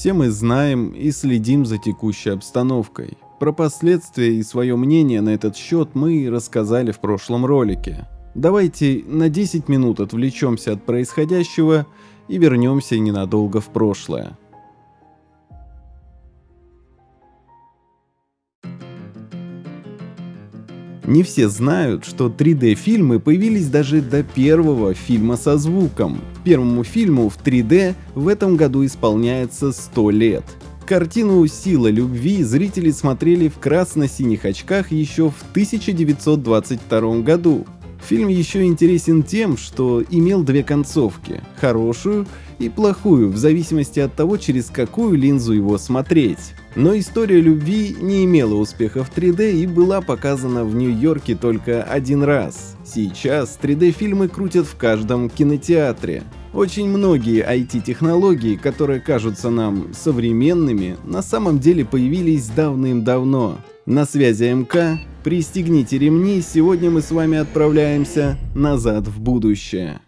Все мы знаем и следим за текущей обстановкой. Про последствия и свое мнение на этот счет мы рассказали в прошлом ролике. Давайте на 10 минут отвлечемся от происходящего и вернемся ненадолго в прошлое. Не все знают, что 3D-фильмы появились даже до первого фильма со звуком. Первому фильму в 3D в этом году исполняется 100 лет. Картину «Сила любви» зрители смотрели в красно-синих очках еще в 1922 году. Фильм еще интересен тем, что имел две концовки – хорошую и плохую, в зависимости от того, через какую линзу его смотреть. Но история любви не имела успеха в 3D и была показана в Нью-Йорке только один раз. Сейчас 3D-фильмы крутят в каждом кинотеатре. Очень многие IT-технологии, которые кажутся нам современными, на самом деле появились давным-давно. На связи МК, пристегните ремни, сегодня мы с вами отправляемся назад в будущее.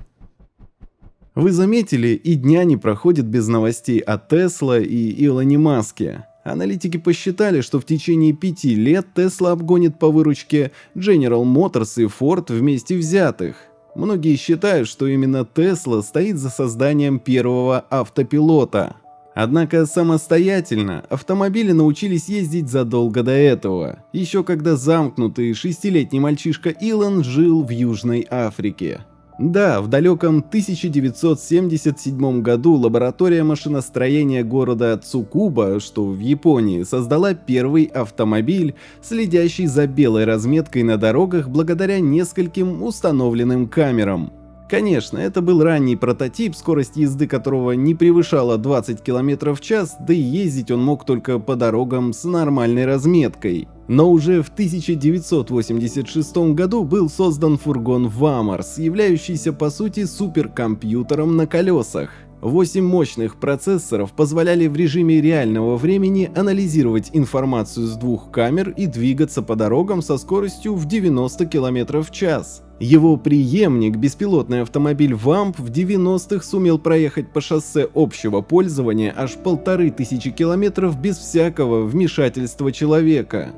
Вы заметили, и дня не проходит без новостей о Тесла и Илоне Маске. Аналитики посчитали, что в течение пяти лет Тесла обгонит по выручке General Motors и Ford вместе взятых. Многие считают, что именно Тесла стоит за созданием первого автопилота. Однако самостоятельно автомобили научились ездить задолго до этого, еще когда замкнутый шестилетний мальчишка Илон жил в Южной Африке. Да, в далеком 1977 году лаборатория машиностроения города Цукуба, что в Японии, создала первый автомобиль, следящий за белой разметкой на дорогах благодаря нескольким установленным камерам. Конечно, это был ранний прототип, скорость езды которого не превышала 20 км в час, да и ездить он мог только по дорогам с нормальной разметкой. Но уже в 1986 году был создан фургон Вамарс, являющийся по сути суперкомпьютером на колесах. Восемь мощных процессоров позволяли в режиме реального времени анализировать информацию с двух камер и двигаться по дорогам со скоростью в 90 км в час. Его преемник, беспилотный автомобиль VAMP, в 90-х сумел проехать по шоссе общего пользования аж полторы тысячи километров без всякого вмешательства человека.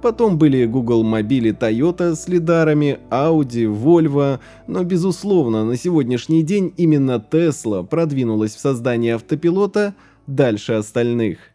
Потом были Google мобили Toyota с лидарами, Audi, Volvo, но безусловно на сегодняшний день именно Tesla продвинулась в создании автопилота дальше остальных.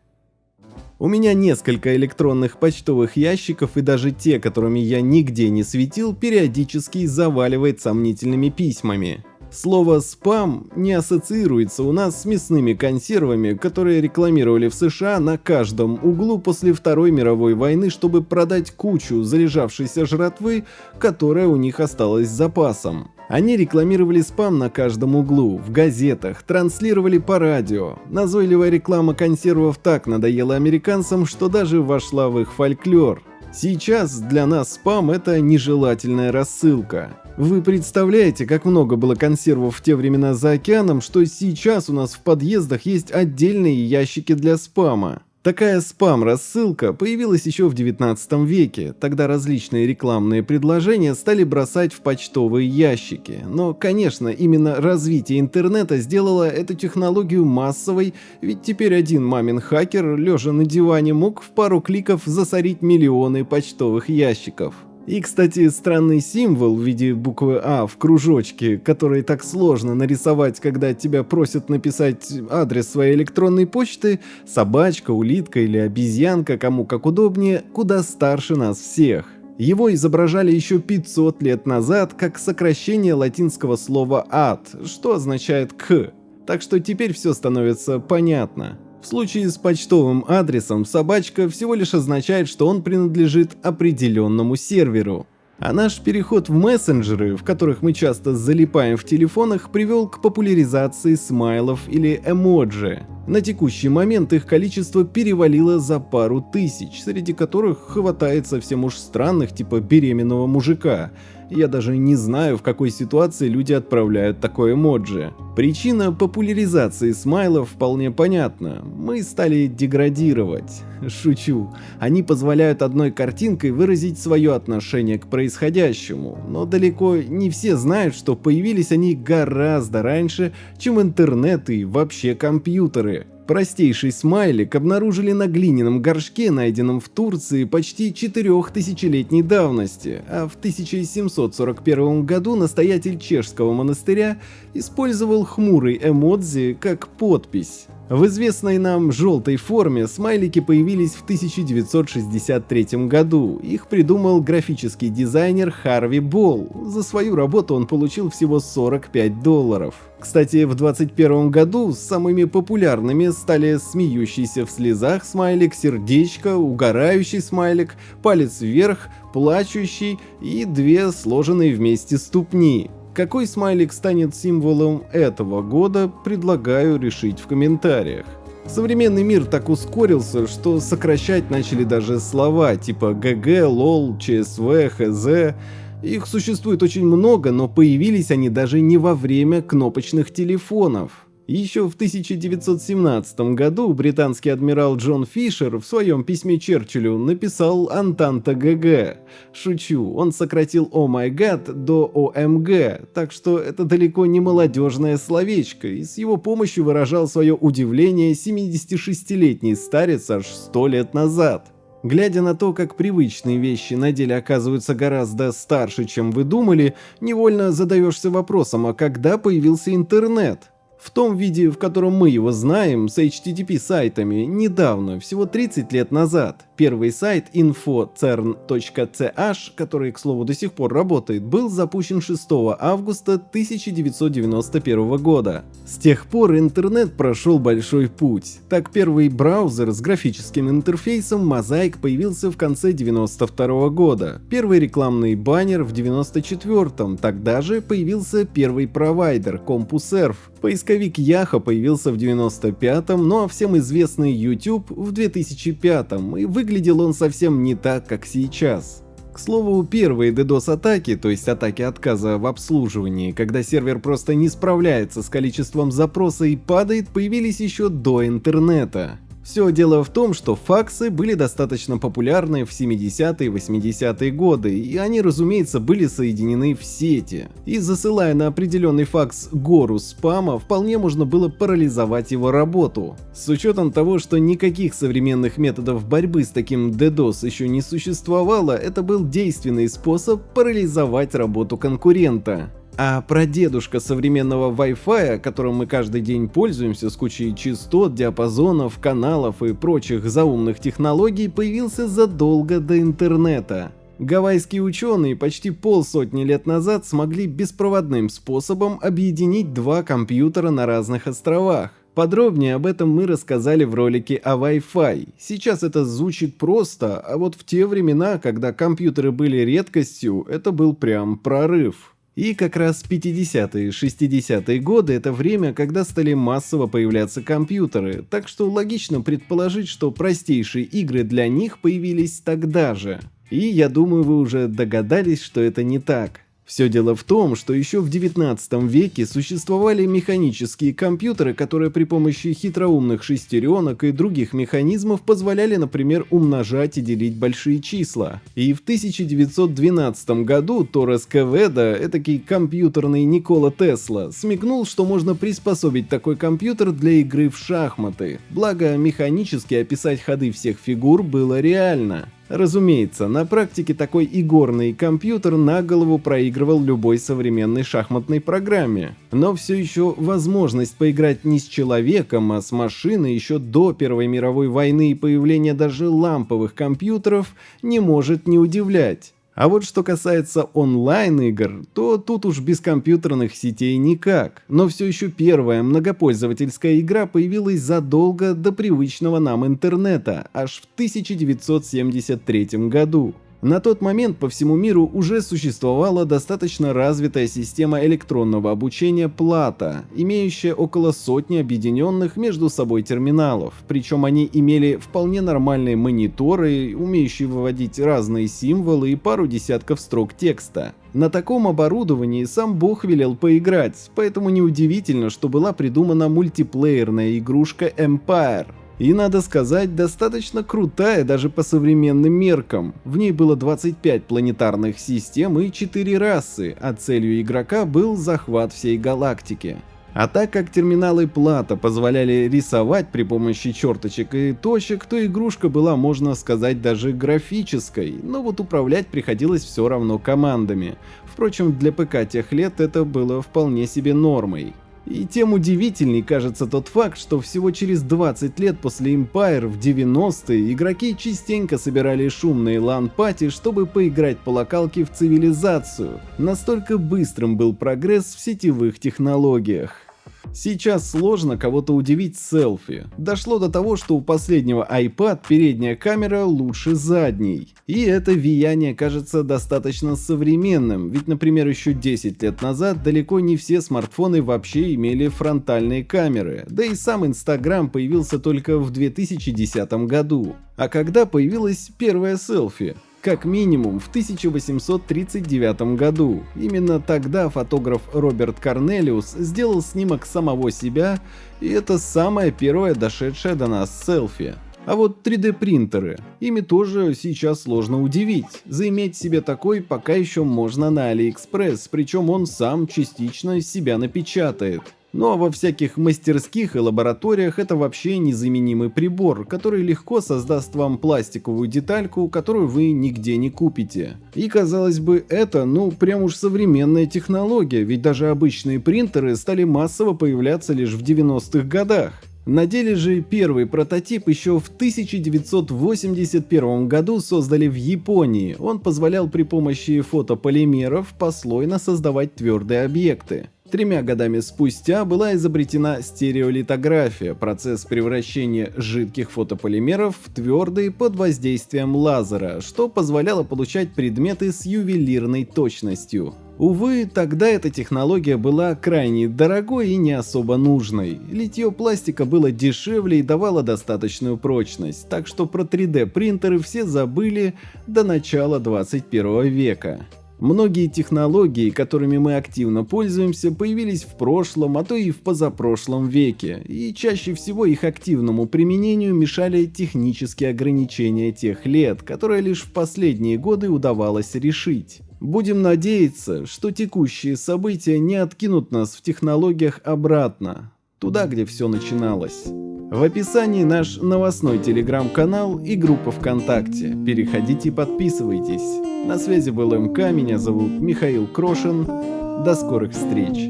У меня несколько электронных почтовых ящиков и даже те, которыми я нигде не светил, периодически заваливает сомнительными письмами. Слово «спам» не ассоциируется у нас с мясными консервами, которые рекламировали в США на каждом углу после Второй мировой войны, чтобы продать кучу залежавшейся жратвы, которая у них осталась запасом. Они рекламировали спам на каждом углу, в газетах, транслировали по радио. Назойливая реклама консервов так надоела американцам, что даже вошла в их фольклор. Сейчас для нас спам это нежелательная рассылка. Вы представляете, как много было консервов в те времена за океаном, что сейчас у нас в подъездах есть отдельные ящики для спама. Такая спам-рассылка появилась еще в 19 веке, тогда различные рекламные предложения стали бросать в почтовые ящики. Но, конечно, именно развитие интернета сделало эту технологию массовой, ведь теперь один мамин хакер, лежа на диване, мог в пару кликов засорить миллионы почтовых ящиков. И, кстати, странный символ в виде буквы А в кружочке, который так сложно нарисовать, когда тебя просят написать адрес своей электронной почты, собачка, улитка или обезьянка, кому как удобнее, куда старше нас всех. Его изображали еще 500 лет назад как сокращение латинского слова «ад», что означает «к». Так что теперь все становится понятно. В случае с почтовым адресом собачка всего лишь означает, что он принадлежит определенному серверу. А наш переход в мессенджеры, в которых мы часто залипаем в телефонах, привел к популяризации смайлов или эмоджи. На текущий момент их количество перевалило за пару тысяч, среди которых хватает совсем уж странных типа беременного мужика, я даже не знаю, в какой ситуации люди отправляют такое эмоджи. Причина популяризации смайлов вполне понятна. Мы стали деградировать. Шучу. Они позволяют одной картинкой выразить свое отношение к происходящему, но далеко не все знают, что появились они гораздо раньше, чем интернет и вообще компьютеры. Простейший смайлик обнаружили на глиняном горшке, найденном в Турции почти четырехтысячелетней давности, а в 1741 году настоятель чешского монастыря использовал хмурый эмодзи как подпись. В известной нам желтой форме смайлики появились в 1963 году. Их придумал графический дизайнер Харви Болл. За свою работу он получил всего 45 долларов. Кстати, в 2021 году самыми популярными стали смеющийся в слезах смайлик, сердечко, угорающий смайлик, палец вверх, плачущий и две сложенные вместе ступни. Какой смайлик станет символом этого года, предлагаю решить в комментариях. Современный мир так ускорился, что сокращать начали даже слова типа GG, LOL, ЧСВ, ХЗ. Их существует очень много, но появились они даже не во время кнопочных телефонов. Еще в 1917 году британский адмирал Джон Фишер в своем письме Черчиллю написал «Антанта GG». Шучу, он сократил «Oh my God» до «OMG», так что это далеко не молодежное словечко, и с его помощью выражал свое удивление 76-летний старец аж 100 лет назад. Глядя на то, как привычные вещи на деле оказываются гораздо старше, чем вы думали, невольно задаешься вопросом, а когда появился интернет? В том виде, в котором мы его знаем, с HTTP сайтами, недавно, всего 30 лет назад. Первый сайт info.cern.ch, который, к слову, до сих пор работает, был запущен 6 августа 1991 года. С тех пор интернет прошел большой путь. Так первый браузер с графическим интерфейсом Mosaic появился в конце 92 года. Первый рекламный баннер в 94-м. Тогда же появился первый провайдер CompuServe. Поисковик Яха появился в 95-м, ну а всем известный YouTube в 2005-м, и выглядел он совсем не так, как сейчас. К слову, первые DDoS-атаки, то есть атаки отказа в обслуживании, когда сервер просто не справляется с количеством запроса и падает, появились еще до интернета. Все дело в том, что факсы были достаточно популярны в 70-е и 80-е годы, и они, разумеется, были соединены в сети. И засылая на определенный факс гору спама, вполне можно было парализовать его работу. С учетом того, что никаких современных методов борьбы с таким DDoS еще не существовало, это был действенный способ парализовать работу конкурента. А прадедушка современного Wi-Fi, которым мы каждый день пользуемся с кучей частот, диапазонов, каналов и прочих заумных технологий, появился задолго до интернета. Гавайские ученые почти полсотни лет назад смогли беспроводным способом объединить два компьютера на разных островах. Подробнее об этом мы рассказали в ролике о Wi-Fi. Сейчас это звучит просто, а вот в те времена, когда компьютеры были редкостью, это был прям прорыв. И как раз 50-е, 60-е годы это время, когда стали массово появляться компьютеры, так что логично предположить, что простейшие игры для них появились тогда же. И я думаю, вы уже догадались, что это не так. Все дело в том, что еще в 19 веке существовали механические компьютеры, которые при помощи хитроумных шестеренок и других механизмов позволяли, например, умножать и делить большие числа. И в 1912 году Торрес Кеведа, этакий компьютерный Никола Тесла, смекнул, что можно приспособить такой компьютер для игры в шахматы. Благо, механически описать ходы всех фигур было реально. Разумеется, на практике такой игорный компьютер на голову проигрывал любой современной шахматной программе. Но все еще возможность поиграть не с человеком, а с машиной еще до Первой мировой войны и появления даже ламповых компьютеров не может не удивлять. А вот что касается онлайн-игр, то тут уж без компьютерных сетей никак. Но все еще первая многопользовательская игра появилась задолго до привычного нам интернета, аж в 1973 году. На тот момент по всему миру уже существовала достаточно развитая система электронного обучения Plata, имеющая около сотни объединенных между собой терминалов, причем они имели вполне нормальные мониторы, умеющие выводить разные символы и пару десятков строк текста. На таком оборудовании сам бог велел поиграть, поэтому неудивительно, что была придумана мультиплеерная игрушка Empire, и, надо сказать, достаточно крутая даже по современным меркам. В ней было 25 планетарных систем и 4 расы, а целью игрока был захват всей галактики. А так как терминалы плата позволяли рисовать при помощи черточек и точек, то игрушка была, можно сказать, даже графической, но вот управлять приходилось все равно командами. Впрочем, для ПК тех лет это было вполне себе нормой. И тем удивительней кажется тот факт, что всего через 20 лет после Empire в 90-е игроки частенько собирали шумные LAN-party, чтобы поиграть по локалке в цивилизацию. Настолько быстрым был прогресс в сетевых технологиях. Сейчас сложно кого-то удивить селфи. Дошло до того, что у последнего iPad передняя камера лучше задней. И это влияние кажется достаточно современным, ведь, например, еще 10 лет назад далеко не все смартфоны вообще имели фронтальные камеры, да и сам Instagram появился только в 2010 году. А когда появилась первая селфи? Как минимум в 1839 году. Именно тогда фотограф Роберт Корнелиус сделал снимок самого себя, и это самое первое дошедшее до нас селфи. А вот 3D принтеры, ими тоже сейчас сложно удивить. Заиметь себе такой пока еще можно на AliExpress, причем он сам частично себя напечатает. Ну а во всяких мастерских и лабораториях это вообще незаменимый прибор, который легко создаст вам пластиковую детальку, которую вы нигде не купите. И казалось бы, это ну прям уж современная технология, ведь даже обычные принтеры стали массово появляться лишь в 90-х годах. На деле же первый прототип еще в 1981 году создали в Японии. Он позволял при помощи фотополимеров послойно создавать твердые объекты. Тремя годами спустя была изобретена стереолитография, процесс превращения жидких фотополимеров в твердые под воздействием лазера, что позволяло получать предметы с ювелирной точностью. Увы, тогда эта технология была крайне дорогой и не особо нужной. Литье пластика было дешевле и давало достаточную прочность, так что про 3D принтеры все забыли до начала 21 века. Многие технологии, которыми мы активно пользуемся, появились в прошлом, а то и в позапрошлом веке, и чаще всего их активному применению мешали технические ограничения тех лет, которые лишь в последние годы удавалось решить. Будем надеяться, что текущие события не откинут нас в технологиях обратно, туда, где все начиналось. В описании наш новостной телеграм-канал и группа ВКонтакте. Переходите и подписывайтесь. На связи был МК, меня зовут Михаил Крошин. До скорых встреч.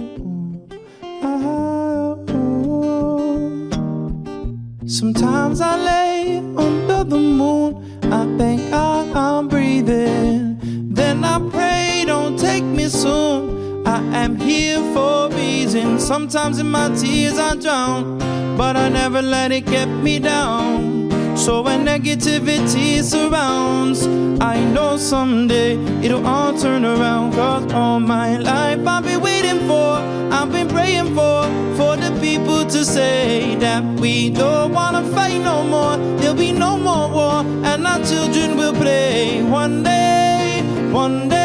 Soon. I am here for a reason. Sometimes in my tears I drown. but I never let it get me down. So when negativity surrounds, I know someday it'll all turn around. Cause all my life I've been waiting for, I've been praying for, for the people to say that we don't wanna fight no more. There'll be no more war, and our children will play one day, one day.